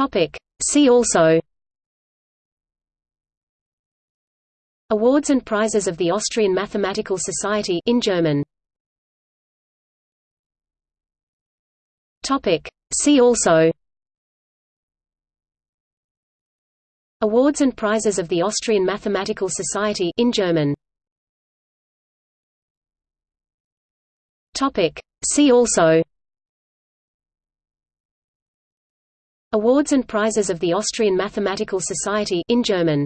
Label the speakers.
Speaker 1: Topic. See also Awards and prizes of the Austrian Mathematical Society in German. Topic. See also Awards and prizes of the Austrian Mathematical Society in German. Topic. See also Awards and prizes of the Austrian Mathematical Society in German